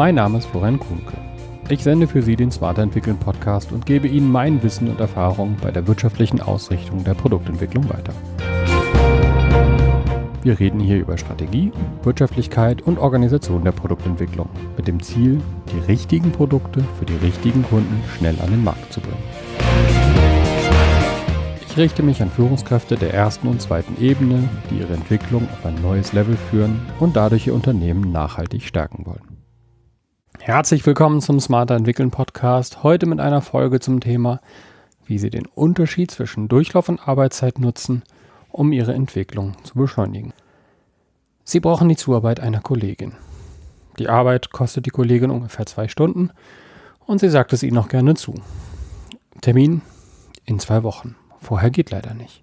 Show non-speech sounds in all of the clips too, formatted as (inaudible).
Mein Name ist Florian Kuhnke. Ich sende für Sie den Smarter Entwickeln Podcast und gebe Ihnen mein Wissen und Erfahrung bei der wirtschaftlichen Ausrichtung der Produktentwicklung weiter. Wir reden hier über Strategie, Wirtschaftlichkeit und Organisation der Produktentwicklung mit dem Ziel, die richtigen Produkte für die richtigen Kunden schnell an den Markt zu bringen. Ich richte mich an Führungskräfte der ersten und zweiten Ebene, die ihre Entwicklung auf ein neues Level führen und dadurch ihr Unternehmen nachhaltig stärken wollen. Herzlich willkommen zum Smarter Entwickeln Podcast. Heute mit einer Folge zum Thema, wie Sie den Unterschied zwischen Durchlauf und Arbeitszeit nutzen – um ihre Entwicklung zu beschleunigen. Sie brauchen die Zuarbeit einer Kollegin. Die Arbeit kostet die Kollegin ungefähr zwei Stunden und sie sagt es ihnen noch gerne zu. Termin in zwei Wochen. Vorher geht leider nicht.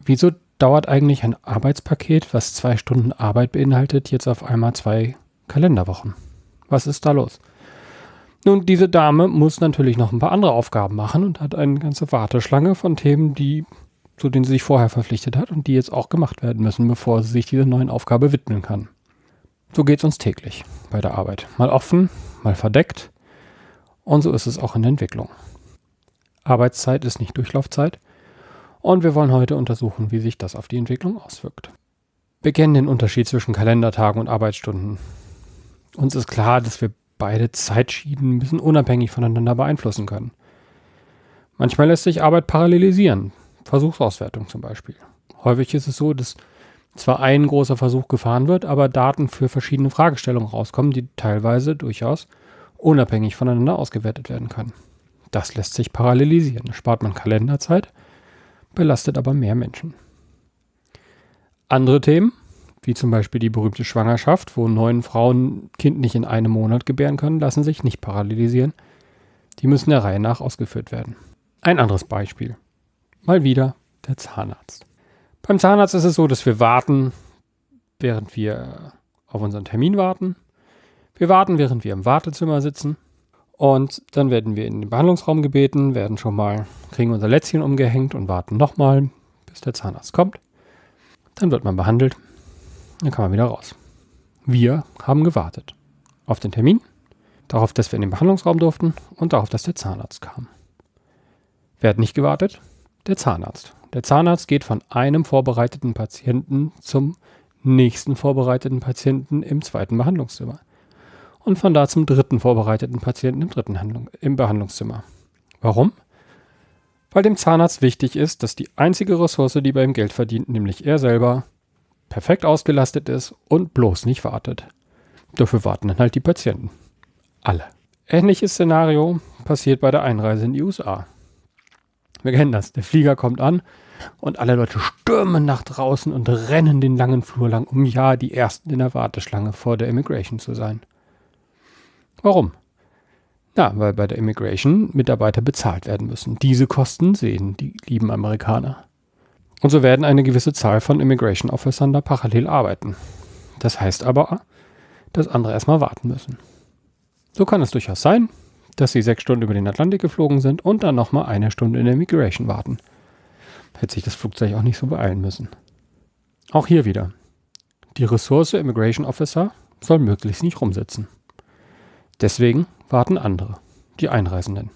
Wieso dauert eigentlich ein Arbeitspaket, was zwei Stunden Arbeit beinhaltet, jetzt auf einmal zwei Kalenderwochen? Was ist da los? Nun, diese Dame muss natürlich noch ein paar andere Aufgaben machen und hat eine ganze Warteschlange von Themen, die zu denen sie sich vorher verpflichtet hat und die jetzt auch gemacht werden müssen, bevor sie sich dieser neuen Aufgabe widmen kann. So geht es uns täglich bei der Arbeit. Mal offen, mal verdeckt. Und so ist es auch in der Entwicklung. Arbeitszeit ist nicht Durchlaufzeit. Und wir wollen heute untersuchen, wie sich das auf die Entwicklung auswirkt. Wir kennen den Unterschied zwischen Kalendertagen und Arbeitsstunden. Uns ist klar, dass wir beide Zeitschienen ein bisschen unabhängig voneinander beeinflussen können. Manchmal lässt sich Arbeit parallelisieren. Versuchsauswertung zum Beispiel. Häufig ist es so, dass zwar ein großer Versuch gefahren wird, aber Daten für verschiedene Fragestellungen rauskommen, die teilweise durchaus unabhängig voneinander ausgewertet werden können. Das lässt sich parallelisieren. Spart man Kalenderzeit, belastet aber mehr Menschen. Andere Themen, wie zum Beispiel die berühmte Schwangerschaft, wo neun Frauen Kind nicht in einem Monat gebären können, lassen sich nicht parallelisieren. Die müssen der Reihe nach ausgeführt werden. Ein anderes Beispiel mal wieder der Zahnarzt. Beim Zahnarzt ist es so, dass wir warten, während wir auf unseren Termin warten. Wir warten, während wir im Wartezimmer sitzen. Und dann werden wir in den Behandlungsraum gebeten, werden schon mal, kriegen unser Lätzchen umgehängt und warten nochmal, bis der Zahnarzt kommt. Dann wird man behandelt. Dann kann man wieder raus. Wir haben gewartet. Auf den Termin, darauf, dass wir in den Behandlungsraum durften und darauf, dass der Zahnarzt kam. Wer hat nicht gewartet? der Zahnarzt. Der Zahnarzt geht von einem vorbereiteten Patienten zum nächsten vorbereiteten Patienten im zweiten Behandlungszimmer. Und von da zum dritten vorbereiteten Patienten im dritten Handlung, im Behandlungszimmer. Warum? Weil dem Zahnarzt wichtig ist, dass die einzige Ressource, die bei ihm Geld verdient, nämlich er selber, perfekt ausgelastet ist und bloß nicht wartet. Dafür warten dann halt die Patienten. Alle. Ähnliches Szenario passiert bei der Einreise in die USA. Wir kennen das. Der Flieger kommt an und alle Leute stürmen nach draußen und rennen den langen Flur lang, um ja die Ersten in der Warteschlange vor der Immigration zu sein. Warum? Ja, weil bei der Immigration Mitarbeiter bezahlt werden müssen. Diese Kosten sehen die lieben Amerikaner. Und so werden eine gewisse Zahl von Immigration Officern da parallel arbeiten. Das heißt aber, dass andere erstmal warten müssen. So kann es durchaus sein, dass sie sechs Stunden über den Atlantik geflogen sind und dann nochmal eine Stunde in der Migration warten. Hätte sich das Flugzeug auch nicht so beeilen müssen. Auch hier wieder. Die Ressource Immigration Officer soll möglichst nicht rumsitzen. Deswegen warten andere, die Einreisenden.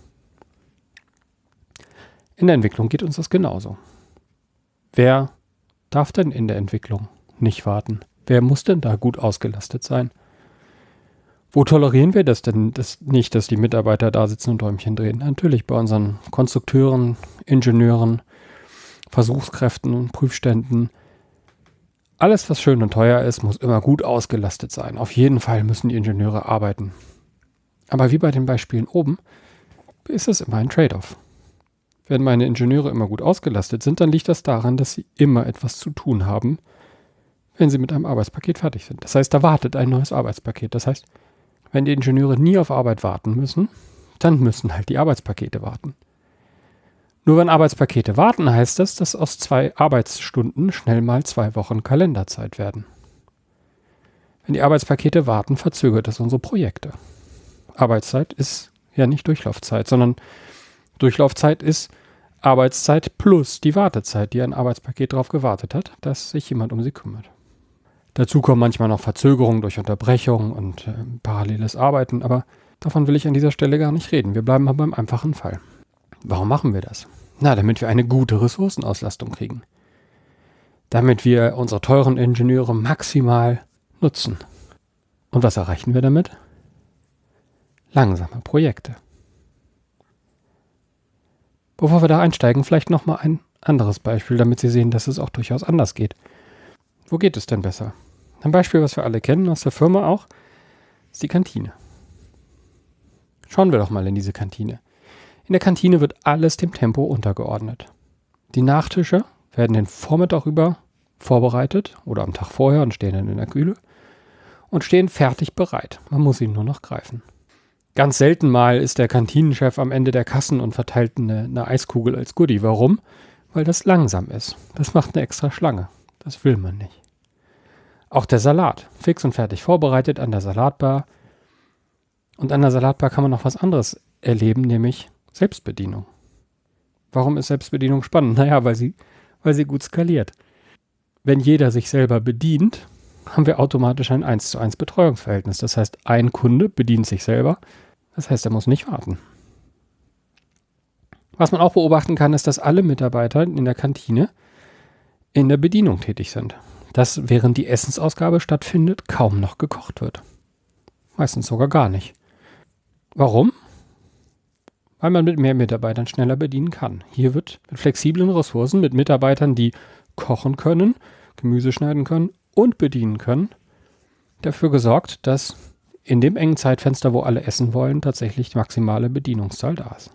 In der Entwicklung geht uns das genauso. Wer darf denn in der Entwicklung nicht warten? Wer muss denn da gut ausgelastet sein? Wo tolerieren wir das denn das nicht, dass die Mitarbeiter da sitzen und Däumchen drehen? Natürlich bei unseren Konstrukteuren, Ingenieuren, Versuchskräften und Prüfständen. Alles, was schön und teuer ist, muss immer gut ausgelastet sein. Auf jeden Fall müssen die Ingenieure arbeiten. Aber wie bei den Beispielen oben, ist es immer ein Trade-off. Wenn meine Ingenieure immer gut ausgelastet sind, dann liegt das daran, dass sie immer etwas zu tun haben, wenn sie mit einem Arbeitspaket fertig sind. Das heißt, da wartet ein neues Arbeitspaket. Das heißt, wenn die Ingenieure nie auf Arbeit warten müssen, dann müssen halt die Arbeitspakete warten. Nur wenn Arbeitspakete warten, heißt das, dass aus zwei Arbeitsstunden schnell mal zwei Wochen Kalenderzeit werden. Wenn die Arbeitspakete warten, verzögert das unsere Projekte. Arbeitszeit ist ja nicht Durchlaufzeit, sondern Durchlaufzeit ist Arbeitszeit plus die Wartezeit, die ein Arbeitspaket darauf gewartet hat, dass sich jemand um sie kümmert. Dazu kommen manchmal noch Verzögerungen durch Unterbrechung und äh, paralleles Arbeiten, aber davon will ich an dieser Stelle gar nicht reden. Wir bleiben mal beim einfachen Fall. Warum machen wir das? Na, damit wir eine gute Ressourcenauslastung kriegen. Damit wir unsere teuren Ingenieure maximal nutzen. Und was erreichen wir damit? Langsame Projekte. Bevor wir da einsteigen, vielleicht nochmal ein anderes Beispiel, damit Sie sehen, dass es auch durchaus anders geht. Wo geht es denn besser? Ein Beispiel, was wir alle kennen aus der Firma auch, ist die Kantine. Schauen wir doch mal in diese Kantine. In der Kantine wird alles dem Tempo untergeordnet. Die Nachtische werden den Vormittag über vorbereitet oder am Tag vorher und stehen dann in der Kühle und stehen fertig bereit. Man muss sie nur noch greifen. Ganz selten mal ist der Kantinenchef am Ende der Kassen und verteilt eine, eine Eiskugel als Goodie. Warum? Weil das langsam ist. Das macht eine extra Schlange. Das will man nicht. Auch der Salat. Fix und fertig vorbereitet an der Salatbar. Und an der Salatbar kann man noch was anderes erleben, nämlich Selbstbedienung. Warum ist Selbstbedienung spannend? (laughs) Naja, weil sie, weil sie gut skaliert. Wenn jeder sich selber bedient, haben wir automatisch ein 1 zu 1 Betreuungsverhältnis. Das heißt, ein Kunde bedient sich selber. Das heißt, er muss nicht warten. Was man auch beobachten kann, ist, dass alle Mitarbeiter in der Kantine in der Bedienung tätig sind. Dass während die Essensausgabe stattfindet, kaum noch gekocht wird. Meistens sogar gar nicht. Warum? Weil man mit mehr Mitarbeitern schneller bedienen kann. Hier wird mit flexiblen Ressourcen, mit Mitarbeitern, die kochen können, Gemüse schneiden können und bedienen können, dafür gesorgt, dass in dem engen Zeitfenster, wo alle essen wollen, tatsächlich die maximale Bedienungszahl da ist.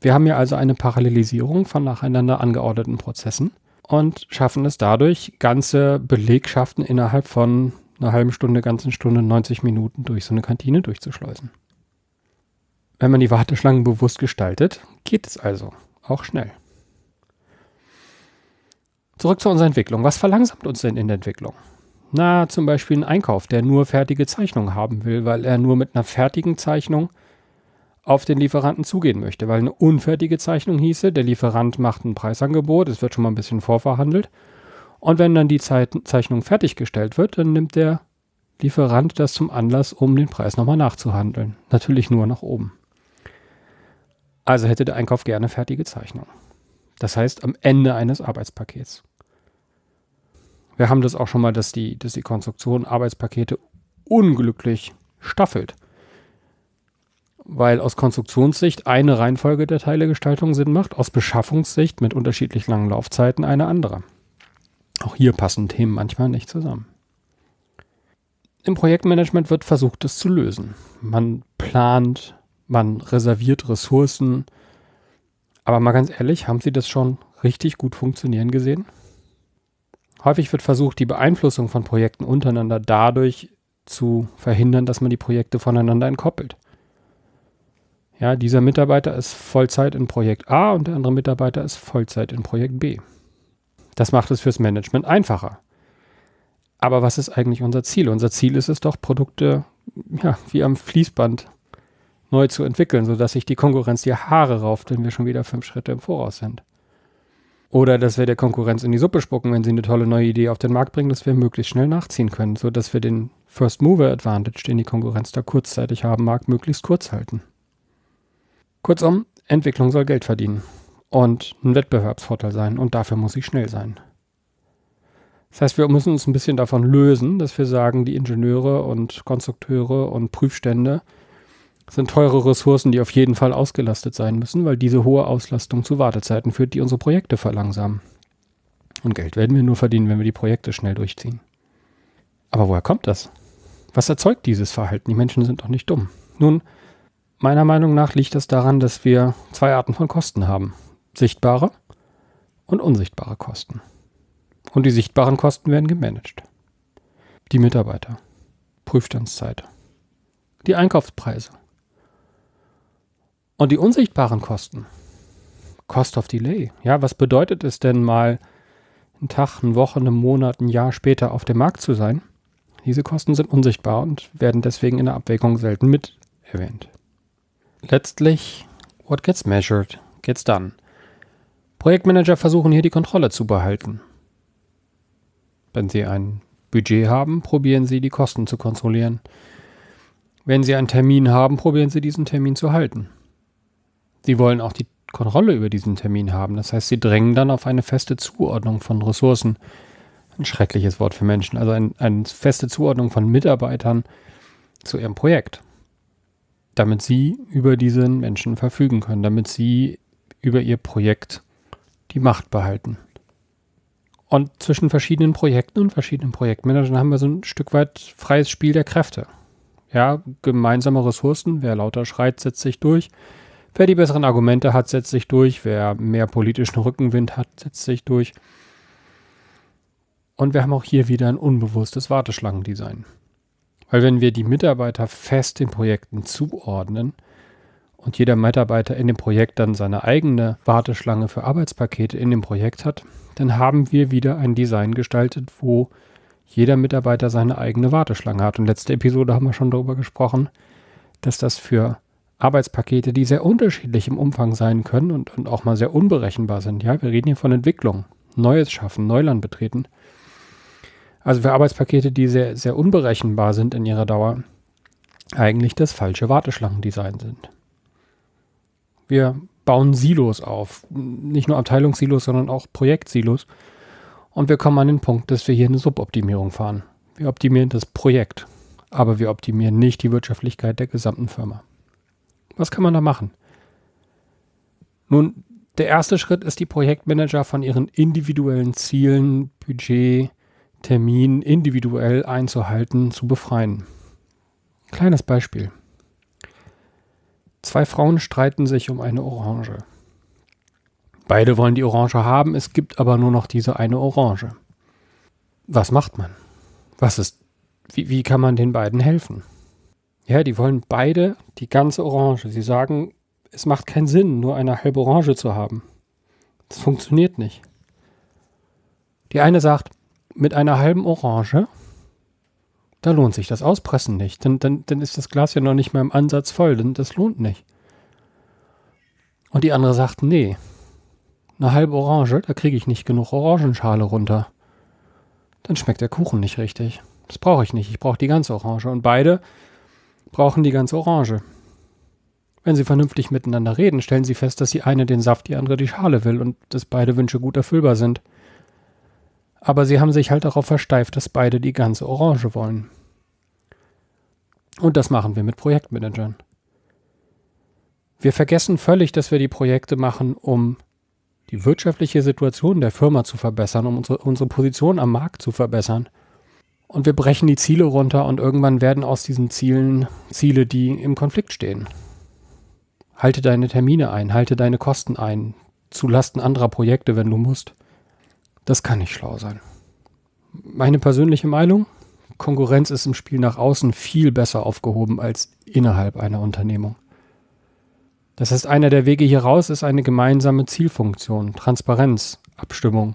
Wir haben hier also eine Parallelisierung von nacheinander angeordneten Prozessen und schaffen es dadurch, ganze Belegschaften innerhalb von einer halben Stunde, ganzen Stunde, 90 Minuten durch so eine Kantine durchzuschleusen. Wenn man die Warteschlangen bewusst gestaltet, geht es also auch schnell. Zurück zu unserer Entwicklung. Was verlangsamt uns denn in der Entwicklung? Na, zum Beispiel ein Einkauf, der nur fertige Zeichnungen haben will, weil er nur mit einer fertigen Zeichnung auf den Lieferanten zugehen möchte. Weil eine unfertige Zeichnung hieße, der Lieferant macht ein Preisangebot, es wird schon mal ein bisschen vorverhandelt. Und wenn dann die Zeichnung fertiggestellt wird, dann nimmt der Lieferant das zum Anlass, um den Preis nochmal nachzuhandeln. Natürlich nur nach oben. Also hätte der Einkauf gerne fertige Zeichnung. Das heißt, am Ende eines Arbeitspakets. Wir haben das auch schon mal, dass die, dass die Konstruktion Arbeitspakete unglücklich staffelt. Weil aus Konstruktionssicht eine Reihenfolge der Teilegestaltung Sinn macht, aus Beschaffungssicht mit unterschiedlich langen Laufzeiten eine andere. Auch hier passen Themen manchmal nicht zusammen. Im Projektmanagement wird versucht, das zu lösen. Man plant, man reserviert Ressourcen. Aber mal ganz ehrlich, haben Sie das schon richtig gut funktionieren gesehen? Häufig wird versucht, die Beeinflussung von Projekten untereinander dadurch zu verhindern, dass man die Projekte voneinander entkoppelt. Ja, dieser Mitarbeiter ist Vollzeit in Projekt A und der andere Mitarbeiter ist Vollzeit in Projekt B. Das macht es fürs Management einfacher. Aber was ist eigentlich unser Ziel? Unser Ziel ist es doch, Produkte ja, wie am Fließband neu zu entwickeln, sodass sich die Konkurrenz die Haare rauft, wenn wir schon wieder fünf Schritte im Voraus sind. Oder dass wir der Konkurrenz in die Suppe spucken, wenn sie eine tolle neue Idee auf den Markt bringen, dass wir möglichst schnell nachziehen können, sodass wir den First Mover Advantage, den die Konkurrenz da kurzzeitig haben mag, möglichst kurz halten. Kurzum, Entwicklung soll Geld verdienen und ein Wettbewerbsvorteil sein und dafür muss sie schnell sein. Das heißt, wir müssen uns ein bisschen davon lösen, dass wir sagen, die Ingenieure und Konstrukteure und Prüfstände sind teure Ressourcen, die auf jeden Fall ausgelastet sein müssen, weil diese hohe Auslastung zu Wartezeiten führt, die unsere Projekte verlangsamen. Und Geld werden wir nur verdienen, wenn wir die Projekte schnell durchziehen. Aber woher kommt das? Was erzeugt dieses Verhalten? Die Menschen sind doch nicht dumm. Nun, meiner Meinung nach liegt das daran, dass wir zwei Arten von Kosten haben. Sichtbare und unsichtbare Kosten. Und die sichtbaren Kosten werden gemanagt. Die Mitarbeiter, Prüfstandszeit, die Einkaufspreise, und die unsichtbaren Kosten. Cost of Delay. Ja, was bedeutet es denn mal, einen Tag, eine Woche, einen Monat, ein Jahr später auf dem Markt zu sein? Diese Kosten sind unsichtbar und werden deswegen in der Abwägung selten mit erwähnt. Letztlich, what gets measured, gets done. Projektmanager versuchen hier die Kontrolle zu behalten. Wenn sie ein Budget haben, probieren Sie die Kosten zu kontrollieren. Wenn Sie einen Termin haben, probieren Sie diesen Termin zu halten. Sie wollen auch die Kontrolle über diesen Termin haben. Das heißt, Sie drängen dann auf eine feste Zuordnung von Ressourcen. Ein schreckliches Wort für Menschen. Also ein, eine feste Zuordnung von Mitarbeitern zu Ihrem Projekt. Damit Sie über diesen Menschen verfügen können, damit Sie über Ihr Projekt die Macht behalten. Und zwischen verschiedenen Projekten und verschiedenen Projektmanagern haben wir so ein Stück weit freies Spiel der Kräfte. Ja, gemeinsame Ressourcen, wer lauter schreit, setzt sich durch. Wer die besseren Argumente hat, setzt sich durch. Wer mehr politischen Rückenwind hat, setzt sich durch. Und wir haben auch hier wieder ein unbewusstes Warteschlangendesign. Weil wenn wir die Mitarbeiter fest den Projekten zuordnen und jeder Mitarbeiter in dem Projekt dann seine eigene Warteschlange für Arbeitspakete in dem Projekt hat, dann haben wir wieder ein Design gestaltet, wo jeder Mitarbeiter seine eigene Warteschlange hat. Und letzte Episode haben wir schon darüber gesprochen, dass das für Arbeitspakete, die sehr unterschiedlich im Umfang sein können und, und auch mal sehr unberechenbar sind. Ja, wir reden hier von Entwicklung, Neues schaffen, Neuland betreten. Also für Arbeitspakete, die sehr, sehr unberechenbar sind in ihrer Dauer, eigentlich das falsche Warteschlangendesign sind. Wir bauen Silos auf. Nicht nur Abteilungssilos, sondern auch Projektsilos. Und wir kommen an den Punkt, dass wir hier eine Suboptimierung fahren. Wir optimieren das Projekt, aber wir optimieren nicht die Wirtschaftlichkeit der gesamten Firma. Was kann man da machen? Nun, der erste Schritt ist, die Projektmanager von ihren individuellen Zielen, Budget, Termin individuell einzuhalten, zu befreien. Kleines Beispiel. Zwei Frauen streiten sich um eine Orange. Beide wollen die Orange haben, es gibt aber nur noch diese eine Orange. Was macht man? Was ist, wie, wie kann man den beiden helfen? Ja, die wollen beide die ganze Orange. Sie sagen, es macht keinen Sinn, nur eine halbe Orange zu haben. Das funktioniert nicht. Die eine sagt, mit einer halben Orange, da lohnt sich das Auspressen nicht. Dann, dann, dann ist das Glas ja noch nicht mal im Ansatz voll. Denn das lohnt nicht. Und die andere sagt, nee, eine halbe Orange, da kriege ich nicht genug Orangenschale runter. Dann schmeckt der Kuchen nicht richtig. Das brauche ich nicht. Ich brauche die ganze Orange. Und beide brauchen die ganze Orange. Wenn sie vernünftig miteinander reden, stellen sie fest, dass die eine den Saft, die andere die Schale will und dass beide Wünsche gut erfüllbar sind. Aber sie haben sich halt darauf versteift, dass beide die ganze Orange wollen. Und das machen wir mit Projektmanagern. Wir vergessen völlig, dass wir die Projekte machen, um die wirtschaftliche Situation der Firma zu verbessern, um unsere, unsere Position am Markt zu verbessern. Und wir brechen die Ziele runter und irgendwann werden aus diesen Zielen Ziele, die im Konflikt stehen. Halte deine Termine ein, halte deine Kosten ein, zulasten anderer Projekte, wenn du musst. Das kann nicht schlau sein. Meine persönliche Meinung, Konkurrenz ist im Spiel nach außen viel besser aufgehoben als innerhalb einer Unternehmung. Das heißt, einer der Wege hier raus ist eine gemeinsame Zielfunktion, Transparenz, Abstimmung.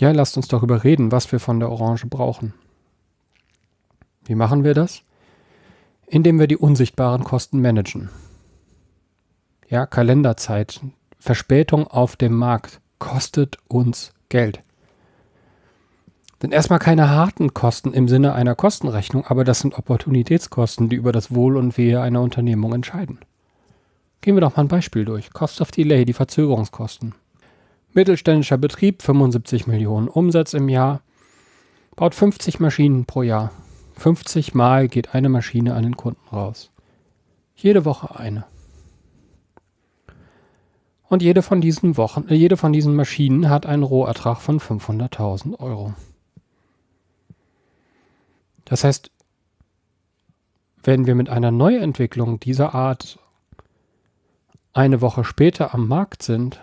Ja, lasst uns darüber reden, was wir von der Orange brauchen. Wie machen wir das? Indem wir die unsichtbaren Kosten managen. Ja, Kalenderzeit, Verspätung auf dem Markt kostet uns Geld. Denn erstmal keine harten Kosten im Sinne einer Kostenrechnung, aber das sind Opportunitätskosten, die über das Wohl und Wehe einer Unternehmung entscheiden. Gehen wir doch mal ein Beispiel durch. Cost of Delay, die Verzögerungskosten. Mittelständischer Betrieb, 75 Millionen Umsatz im Jahr, baut 50 Maschinen pro Jahr. 50 Mal geht eine Maschine an den Kunden raus. Jede Woche eine. Und jede von diesen Wochen, äh, jede von diesen Maschinen hat einen Rohertrag von 500.000 Euro. Das heißt, wenn wir mit einer Neuentwicklung dieser Art eine Woche später am Markt sind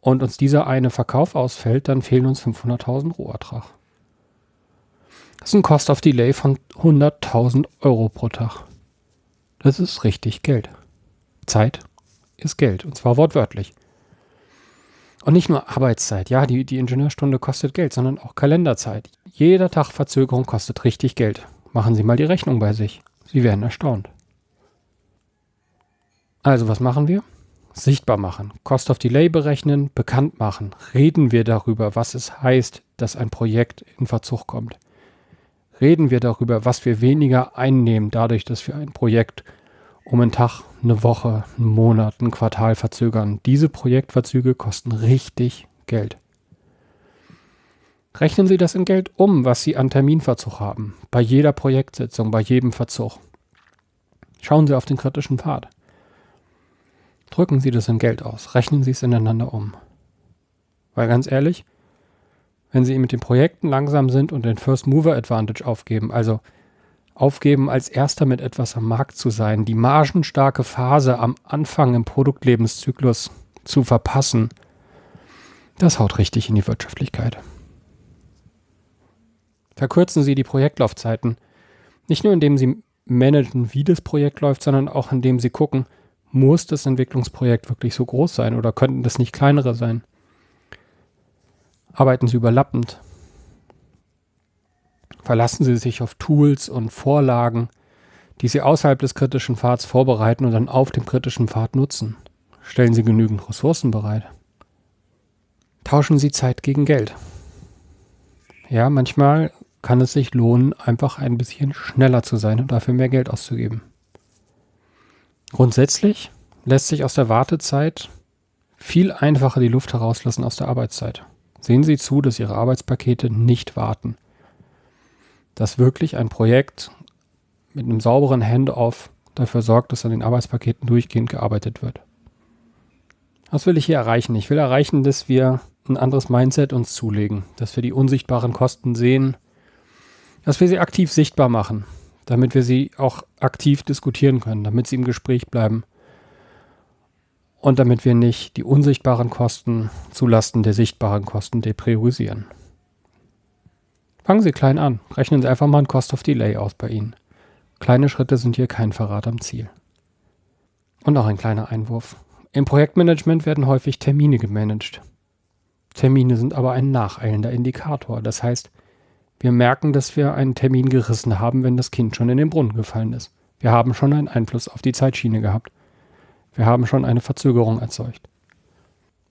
und uns dieser eine Verkauf ausfällt, dann fehlen uns 500.000 Rohertrag. Das ist ein Cost of Delay von 100.000 Euro pro Tag. Das ist richtig Geld. Zeit ist Geld. Und zwar wortwörtlich. Und nicht nur Arbeitszeit. Ja, die, die Ingenieurstunde kostet Geld, sondern auch Kalenderzeit. Jeder Tag Verzögerung kostet richtig Geld. Machen Sie mal die Rechnung bei sich. Sie werden erstaunt. Also, was machen wir? Sichtbar machen, Cost of Delay berechnen, bekannt machen. Reden wir darüber, was es heißt, dass ein Projekt in Verzug kommt. Reden wir darüber, was wir weniger einnehmen, dadurch, dass wir ein Projekt um einen Tag, eine Woche, einen Monat, ein Quartal verzögern. Diese Projektverzüge kosten richtig Geld. Rechnen Sie das in Geld um, was Sie an Terminverzug haben, bei jeder Projektsitzung, bei jedem Verzug. Schauen Sie auf den kritischen Pfad. Drücken Sie das in Geld aus, rechnen Sie es ineinander um. Weil ganz ehrlich, wenn Sie mit den Projekten langsam sind und den First Mover Advantage aufgeben, also aufgeben, als erster mit etwas am Markt zu sein, die margenstarke Phase am Anfang im Produktlebenszyklus zu verpassen, das haut richtig in die Wirtschaftlichkeit. Verkürzen Sie die Projektlaufzeiten, nicht nur indem Sie managen, wie das Projekt läuft, sondern auch indem Sie gucken, muss das Entwicklungsprojekt wirklich so groß sein oder könnten das nicht kleinere sein? Arbeiten Sie überlappend. Verlassen Sie sich auf Tools und Vorlagen, die Sie außerhalb des kritischen Pfads vorbereiten und dann auf dem kritischen Pfad nutzen. Stellen Sie genügend Ressourcen bereit. Tauschen Sie Zeit gegen Geld. Ja, manchmal kann es sich lohnen, einfach ein bisschen schneller zu sein und dafür mehr Geld auszugeben. Grundsätzlich lässt sich aus der Wartezeit viel einfacher die Luft herauslassen aus der Arbeitszeit. Sehen Sie zu, dass Ihre Arbeitspakete nicht warten. Dass wirklich ein Projekt mit einem sauberen Handoff dafür sorgt, dass an den Arbeitspaketen durchgehend gearbeitet wird. Was will ich hier erreichen? Ich will erreichen, dass wir ein anderes Mindset uns zulegen, dass wir die unsichtbaren Kosten sehen, dass wir sie aktiv sichtbar machen, damit wir sie auch aktiv diskutieren können, damit sie im Gespräch bleiben und damit wir nicht die unsichtbaren Kosten zulasten der sichtbaren Kosten depriorisieren. Fangen Sie klein an, rechnen Sie einfach mal ein Cost of Delay aus bei Ihnen. Kleine Schritte sind hier kein Verrat am Ziel. Und noch ein kleiner Einwurf. Im Projektmanagement werden häufig Termine gemanagt. Termine sind aber ein nacheilender Indikator. Das heißt, wir merken, dass wir einen Termin gerissen haben, wenn das Kind schon in den Brunnen gefallen ist. Wir haben schon einen Einfluss auf die Zeitschiene gehabt. Wir haben schon eine Verzögerung erzeugt.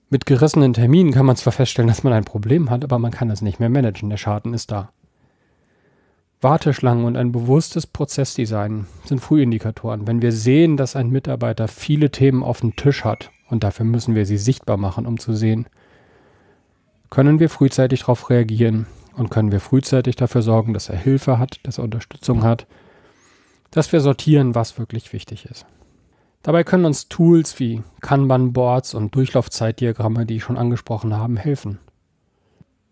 Mit gerissenen Terminen kann man zwar feststellen, dass man ein Problem hat, aber man kann es nicht mehr managen. Der Schaden ist da. Warteschlangen und ein bewusstes Prozessdesign sind Frühindikatoren. Wenn wir sehen, dass ein Mitarbeiter viele Themen auf dem Tisch hat, und dafür müssen wir sie sichtbar machen, um zu sehen, können wir frühzeitig darauf reagieren und können wir frühzeitig dafür sorgen, dass er Hilfe hat, dass er Unterstützung hat, dass wir sortieren, was wirklich wichtig ist. Dabei können uns Tools wie Kanban-Boards und Durchlaufzeitdiagramme, die ich schon angesprochen habe, helfen.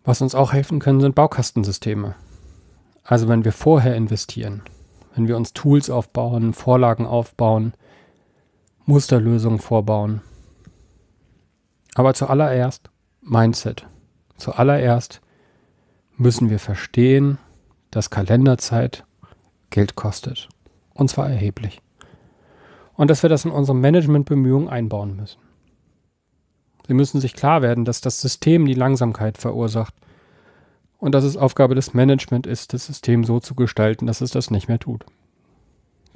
Was uns auch helfen können, sind Baukastensysteme. Also wenn wir vorher investieren, wenn wir uns Tools aufbauen, Vorlagen aufbauen, Musterlösungen vorbauen. Aber zuallererst Mindset. Zuallererst müssen wir verstehen, dass Kalenderzeit Geld kostet. Und zwar erheblich. Und dass wir das in unsere Managementbemühungen einbauen müssen. Sie müssen sich klar werden, dass das System die Langsamkeit verursacht und dass es Aufgabe des Management ist, das System so zu gestalten, dass es das nicht mehr tut.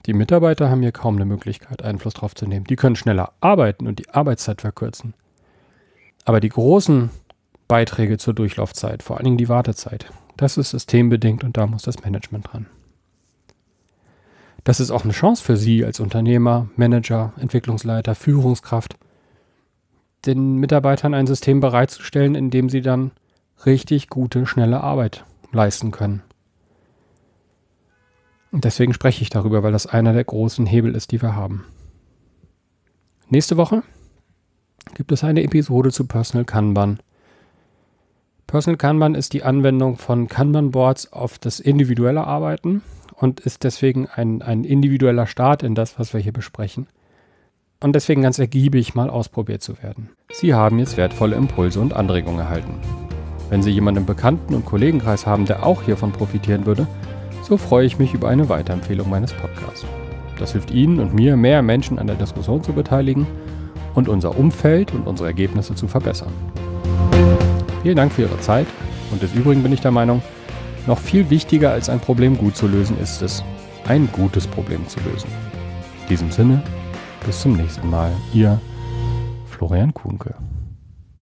Die Mitarbeiter haben hier kaum eine Möglichkeit, Einfluss drauf zu nehmen. Die können schneller arbeiten und die Arbeitszeit verkürzen. Aber die großen Beiträge zur Durchlaufzeit, vor allen Dingen die Wartezeit. Das ist systembedingt und da muss das Management dran. Das ist auch eine Chance für Sie als Unternehmer, Manager, Entwicklungsleiter, Führungskraft, den Mitarbeitern ein System bereitzustellen, in dem sie dann richtig gute, schnelle Arbeit leisten können. Und deswegen spreche ich darüber, weil das einer der großen Hebel ist, die wir haben. Nächste Woche gibt es eine Episode zu Personal Kanban. Personal Kanban ist die Anwendung von Kanban-Boards auf das individuelle Arbeiten und ist deswegen ein, ein individueller Start in das, was wir hier besprechen. Und deswegen ganz ergiebig mal ausprobiert zu werden. Sie haben jetzt wertvolle Impulse und Anregungen erhalten. Wenn Sie jemanden im Bekannten- und Kollegenkreis haben, der auch hiervon profitieren würde, so freue ich mich über eine Weiterempfehlung meines Podcasts. Das hilft Ihnen und mir, mehr Menschen an der Diskussion zu beteiligen und unser Umfeld und unsere Ergebnisse zu verbessern. Vielen Dank für Ihre Zeit und des Übrigen bin ich der Meinung, noch viel wichtiger als ein Problem gut zu lösen ist es, ein gutes Problem zu lösen. In diesem Sinne, bis zum nächsten Mal. Ihr Florian Kuhnke.